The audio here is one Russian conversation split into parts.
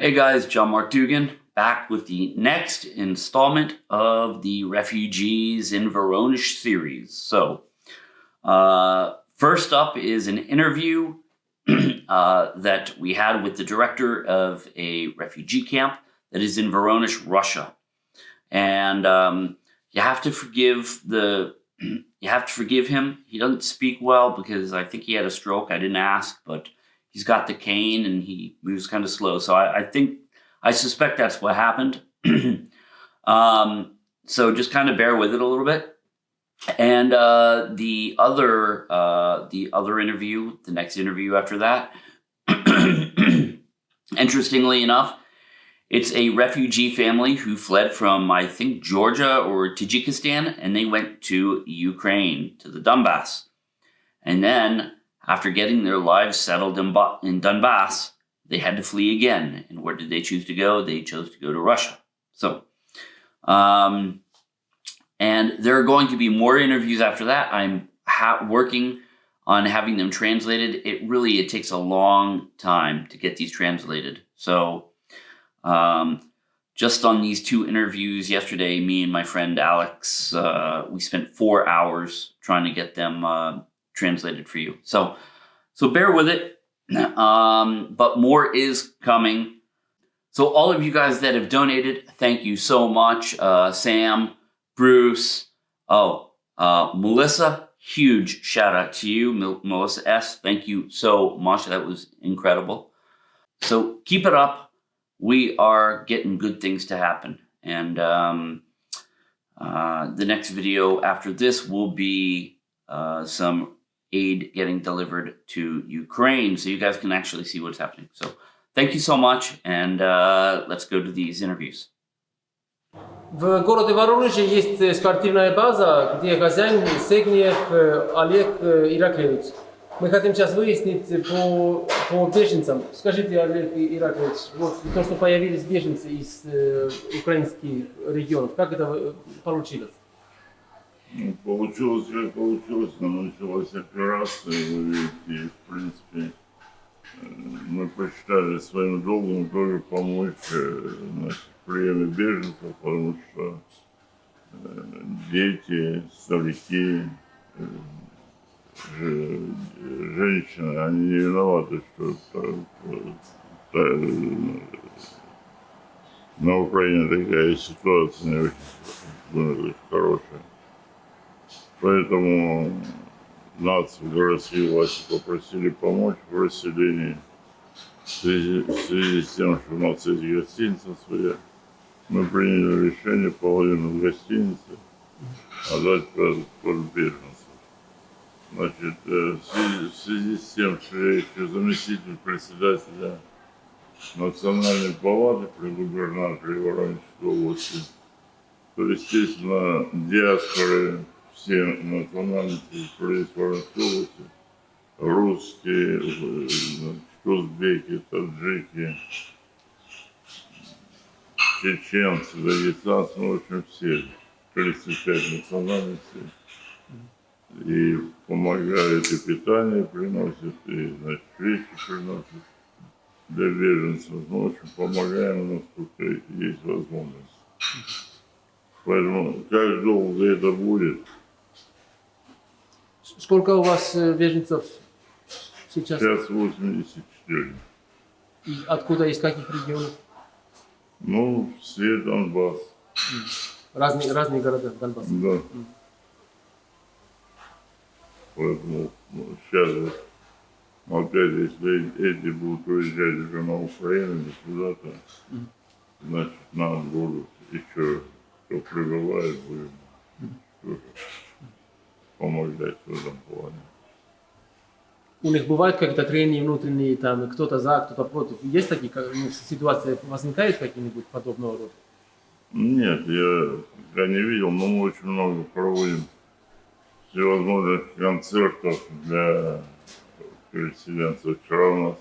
Hey guys, John Mark Dugan back with the next installment of the Refugees in Voronezh series. So, uh, first up is an interview uh, that we had with the director of a refugee camp that is in Voronezh, Russia. And um, you have to forgive the you have to forgive him. He doesn't speak well because I think he had a stroke. I didn't ask, but he's got the cane and he moves kind of slow. So I, I think, I suspect that's what happened. um, so just kind of bear with it a little bit. And uh, the other, uh, the other interview, the next interview after that, interestingly enough, it's a refugee family who fled from, I think, Georgia or Tajikistan, and they went to Ukraine, to the Donbass. And then after getting their lives settled in, in Donbass, they had to flee again. And where did they choose to go? They chose to go to Russia. So, um, and there are going to be more interviews after that. I'm working on having them translated. It really, it takes a long time to get these translated. So, um, just on these two interviews yesterday, me and my friend Alex, uh, we spent four hours trying to get them uh, translated for you. So, so bear with it. Um, but more is coming. So all of you guys that have donated, thank you so much. Uh, Sam, Bruce, oh, uh, Melissa, huge shout out to you. Mel Melissa S, thank you so much. That was incredible. So keep it up. We are getting good things to happen. And um, uh, the next video after this will be uh, some aid getting delivered to Ukraine so you guys can actually see what's happening. So thank you so much and uh, let's go to these interviews. В городе Воронеже есть спортивная база, где хозяин Сегниев Олег Ираклевич. Мы хотим сейчас выяснить по, по беженцам. Скажите, Олег Ираклевич, вот то, что появились беженцы из э, украинских регионов, как это получилось? Ну, получилось как получилось, но началась операция, вы видите, в принципе, э, мы посчитали своим долгом тоже помочь э, значит, приеме беженцев, потому что э, дети, старики, женщины, они не виноваты, что на Украине такая ситуация не очень хорошая. Поэтому нас в городские власти попросили помочь в расселении. В связи, в связи с тем, что у нас есть гостиница своя, мы приняли решение половину в гостинице отдать под, под беженцев. Значит, э, в связи, в связи с тем, что я еще заместитель председателя Национальной палаты при губернаторе Воронежской области, то, естественно, диаспоры все национальности происходят русские, узбеки, таджики, чеченцы, дагестанцы, ну, в общем, все, 35 национальностей. И помогают, и питание приносят, и, значит, вещи приносят для беженцев. Ну, в общем, помогаем, насколько есть возможность. Поэтому как долго это будет, Сколько у вас э, беженцев сейчас? Сейчас 84. И откуда, из каких регионов? Ну, все Донбасс. Разные, разные города Донбасса? Да. Поэтому ну, сейчас опять, если эти будут уезжать уже на Украину или куда-то, mm. значит, нам будут еще, кто прибывает, будем помогать в этом плане. У них бывают какие-то трения внутренние, там кто-то за, кто-то против. Есть такие ну, ситуации, возникают какие-нибудь подобного рода? Нет, я пока не видел, но мы очень много проводим всевозможных концертов для переселенцев. Вчера у нас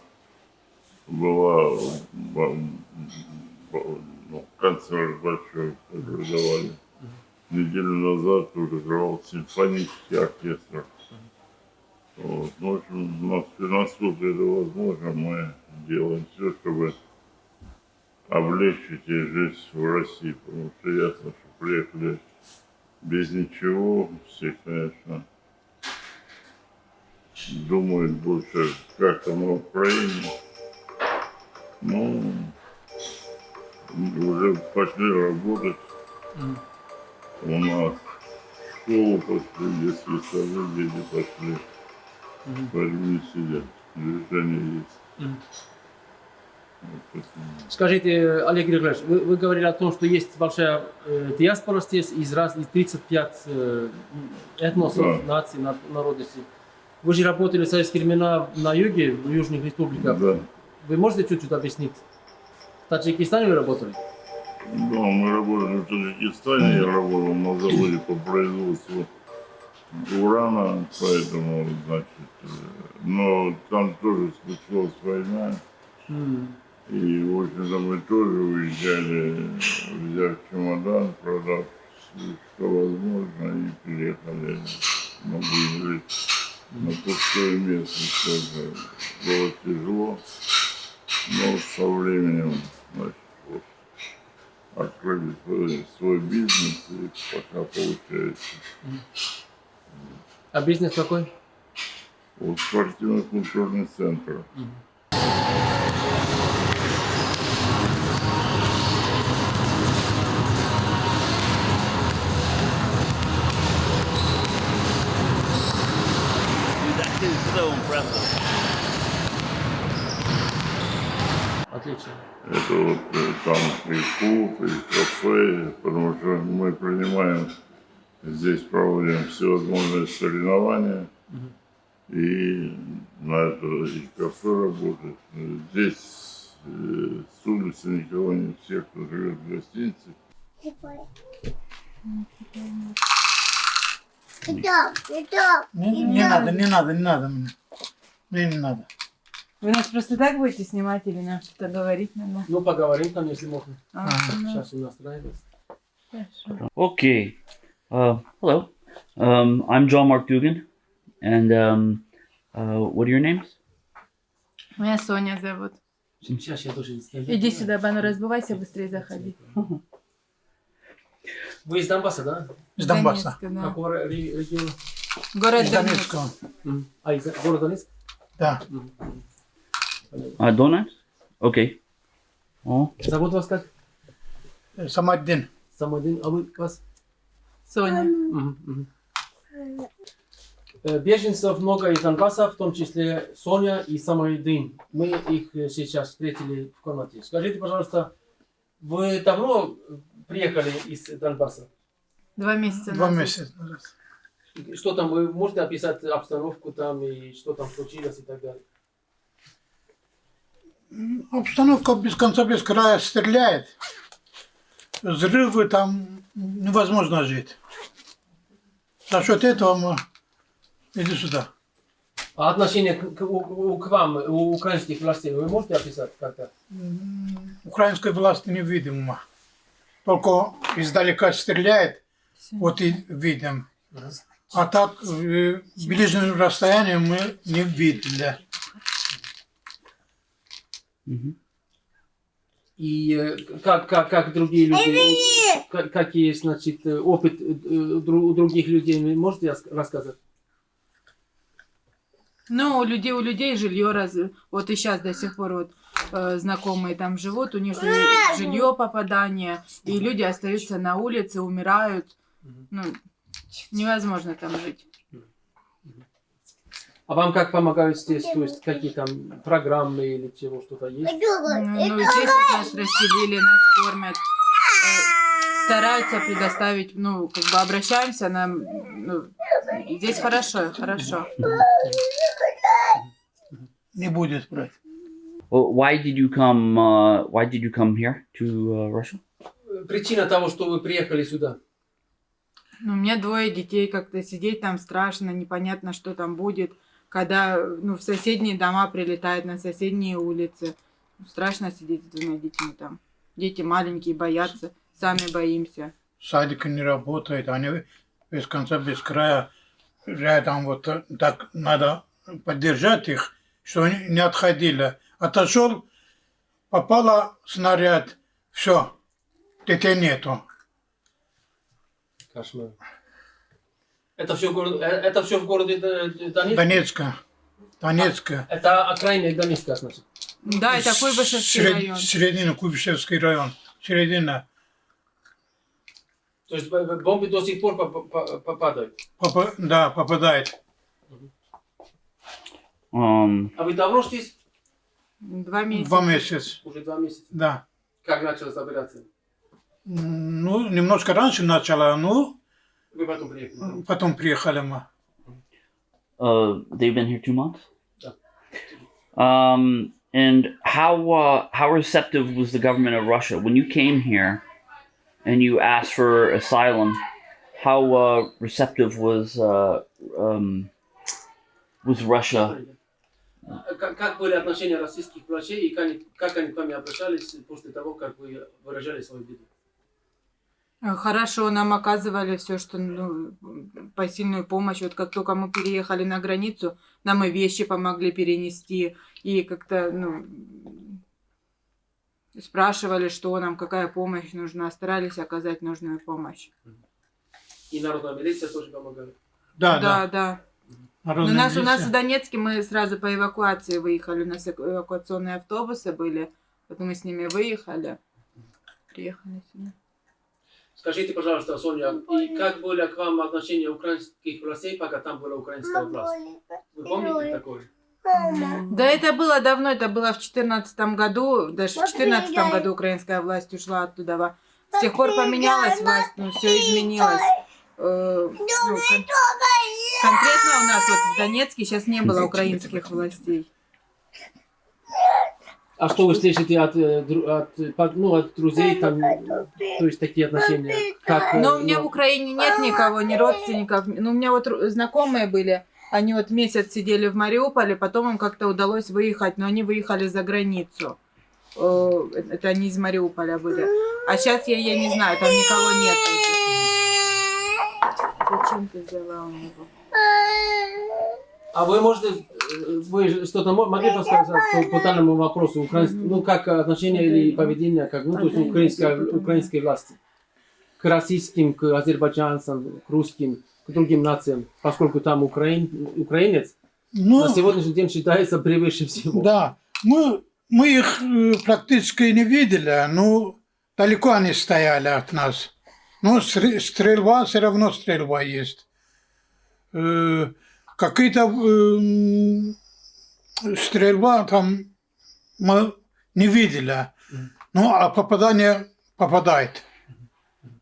была ну, концерт большой, который давали неделю назад уже играл симфонический оркестр. Вот. Ну, в общем, насколько это возможно, мы делаем все, чтобы облегчить ей жизнь в России, потому что ясно, что приехали без ничего, все, конечно, думают больше, как там в Украине. Ну, уже пошли работать у нас. В школу пошли, если сады, дети пошли. Поэтому не сидят. Движение есть. Скажите, Олег Григорьевич, вы, вы говорили о том, что есть большая э, диаспора здесь из, раз, из 35 э, этносов, Да. наций, на- народностей. Вы же работали в советские времена на юге, в южных республиках. Да. Вы можете чуть-чуть объяснить? В Таджикистане вы работали? Да, мы работали в Таджикистане, я работал на заводе по производству урана, поэтому, значит, э, но там тоже случилась война, и, в общем-то, мы тоже уезжали, взяв чемодан, продав что возможно, и приехали, могли жить на пустое место тоже. Было тяжело, но со временем, значит, вот, открыли свой, свой и пока получается. А бизнес какой? Вот спортивно-культурный центр. That is so impressive. Отлично. Это вот э, там и клуб, и кафе, потому что мы принимаем, здесь проводим всевозможные соревнования, и на это и кафе работает. Здесь э, с улицы никого не все, кто живет в гостинице. Идем. Не, не надо, не надо, не надо мне. Мне не надо. Вы нас просто так будете снимать или нам что-то говорить надо? Ну, поговорим там, если можно. А, ну, Сейчас он настраивается. хорошо. Okay. Uh, hello. Um, I'm John Mark Dugan. And um, uh, what are your names? Меня Соня зовут. Сейчас я тоже installирую. Иди сюда, Бану, разбывайся, быстрее заходи. Вы из Донбасса, да? Из Донбасса. Донецка, да. Какого ре- ре- региона? Город Из Донецк. А, из города Донецк? Да. М. Uh, Donetsk? Okay. Oh, Зовут вас как? Самодин. Самодин, а вы вас? Соня. Э, Беженцев много из Донбасса, в том числе Соня и Самайдин. Мы их э, сейчас встретили в комнате. Скажите, пожалуйста, вы давно приехали из Донбасса? Два месяца Два месяца назад. Что там, вы можете описать обстановку там и что там случилось и так далее? Обстановка без конца, без края стреляет. Взрывы там невозможно жить. За счет этого мы... Иди сюда. А отношение к, к- у- к вам, у украинских властей, вы можете описать как-то? Украинской власти невидимо. Только издалека стреляет, вот и видим. А так, в ближнем расстоянии мы не видели. И э, как, как, как другие люди, как- какие, значит, э, опыт э, у других людей, вы можете рас- рассказать? Ну, у людей, у людей жилье раз... Вот и сейчас до сих пор вот э, знакомые там живут, у них жи- жилье попадание, и люди остаются на улице, умирают. Ну, невозможно там жить. А вам как помогают здесь, то есть какие там программы или чего, что-то есть? Ну, ну, здесь вот нас расселили, нас кормят. э, Стараются предоставить, ну, как бы обращаемся, нам, ну, здесь хорошо, хорошо. Не будет брать. Why did you come? Uh, why did you come here to uh, Russia? Причина того, что вы приехали сюда. Ну, у меня двое детей, как-то сидеть там страшно, непонятно, что там будет. Когда, ну, в соседние дома прилетают, на соседние улицы. Страшно сидеть с двумя детьми там. Дети маленькие, боятся, сами боимся. Садик не работает, они без конца, без края рядом вот так надо поддержать их, что они не отходили. Отошел, попала снаряд, Все, детей нету. Кошмар. Это все, город, э, это все в городе Д- Донецк? Донецка. Донецка. Это окраина Донецка, значит. Да, это Куйбышевский Сред- район. Середина, Куйбышевский район. Середина. То есть б- бомбы до сих пор по- по- по- падают. Попа- да, попадает. Um, А вы давно здесь? Два месяца. Два месяца. Уже два месяца. Да. Как началась операция? М, Ну, немножко раньше начала, ну, Вы потом приехали. потом приехали мы. uh, they've been here two months. Yeah. Um, and how uh, how receptive was the government of Russia when you came here and you asked for asylum? How uh, receptive was uh, um, was Russia? А Как, как были отношения российских врачей и как они, как они к вами обращались после того, как вы выражали свою беду? Э, Хорошо, нам оказывали все, что ну, посильную помощь. Вот как только мы переехали на границу, нам и вещи помогли перенести, и как-то, ну, спрашивали, что нам, какая помощь нужна, старались оказать нужную помощь. И народная милиция тоже помогала. Да, да. да. да. Народная у нас, у нас в милиция. Донецке мы сразу по эвакуации выехали, у нас эвак- эвакуационные автобусы были, вот мы с ними выехали, приехали сюда. Скажите, пожалуйста, Соня, и как были к вам отношения украинских властей, пока там была украинская власть? Вы помните такое? Да это было давно, это было в четырнадцатом году, даже в четырнадцатом году украинская власть ушла оттуда. С тех пор поменялась власть, ну все изменилось. Э, ну, кон- конкретно у нас вот в Донецке сейчас не было украинских властей. А что вы слышите от, э, от, э, ну, от друзей, там, то есть такие отношения? Как, Но у меня ну, в Украине нет никого, ни родственников. Ну, у меня вот знакомые были, они вот месяц сидели в Мариуполе, потом им как-то удалось выехать, но они выехали за границу. Э, Это они из Мариуполя были. А сейчас я, я не знаю, там никого нет. Зачем ты взяла у него? А вы можете, э, вы что-то мо- могли рассказать по, по данному вопросу, ну, как отношение или поведение, как, ну, то есть украинской, украинской власти к российским, к азербайджанцам, к русским, к другим нациям, поскольку там украин, украинец Ну, на сегодняшний день считается превыше всего. да. Мы, мы их э, практически не видели, но далеко они стояли от нас. Но стр- стрельба, все равно стрельба есть. Э, Какие-то эм, стрельба там мы не видели. Ну, а попадание попадает.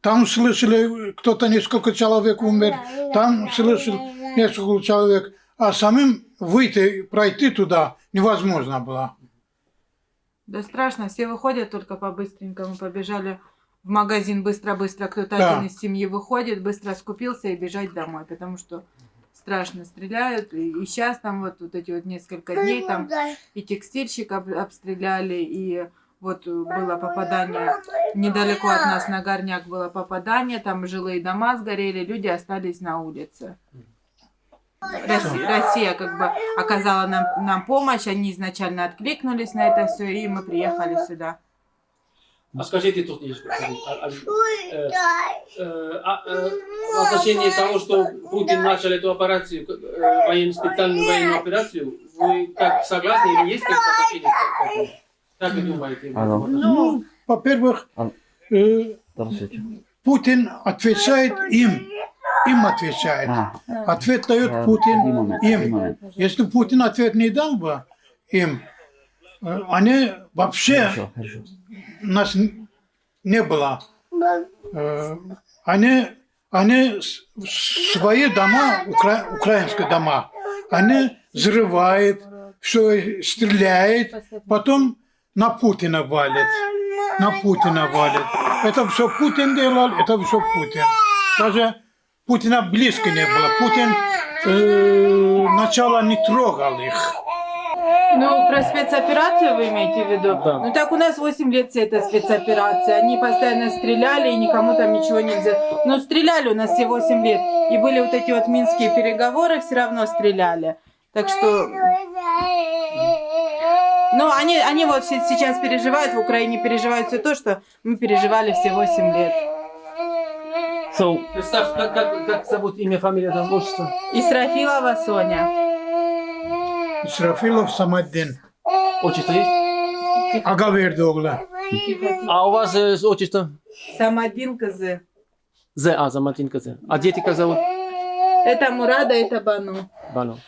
Там слышали, кто-то несколько человек умер, там слышали несколько человек, а самим выйти, пройти туда невозможно было. Да страшно, все выходят только по-быстренькому, побежали в магазин быстро-быстро, кто-то Да. один из семьи выходит, быстро скупился и бежать домой, потому что страшно стреляют. И, сейчас там вот, вот эти вот несколько дней там и текстильщик об- обстреляли, и вот э, было попадание недалеко от нас на горняк было попадание, там жилые дома сгорели, люди остались на улице. Россия, Россия как бы оказала нам, нам помощь, они изначально откликнулись на это все, и мы приехали сюда. А скажите тут, а- а- э, э, а, э, в отношении того, что Путин начал эту операцию, военную, специальную военную операцию, вы как согласны или есть какие-то отношения к этому? Как вы думаете? Алло. Ну, во-первых, А- э, Здравствуйте. Путин отвечает им, им отвечает. А, Ответ дает Путин им. Если Путин ответ не дал бы им, они вообще Хорошо, хорошо. нас не было. Э, Они, они свои дома, укра- украинские дома, они взрывают, все стреляет, потом на Путина валит. На Путина валит. Это все Путин делал, это все Путин. Даже Путина близко не было. Путин э, начало не трогал их. Ну, про спецоперацию вы имеете в виду? Да. Ну так у нас 8 лет вся эта спецоперация. Они постоянно стреляли, и никому там ничего нельзя. Но стреляли у нас все 8 лет. И были вот эти вот минские переговоры, все равно стреляли. Так что, Ну, они, они вот се- сейчас переживают, в Украине переживают все то, что мы переживали все 8 лет. So, представь, как, как, как зовут имя, фамилия, отчество? Исрафилова Соня. İsrafilov Samadin. Отчество есть? Verdi oğlu. А у вас э, отчество? Самадин Кызы. З, а, Заматин З. А дети как зовут? Это Мурада, это Бану. Бану.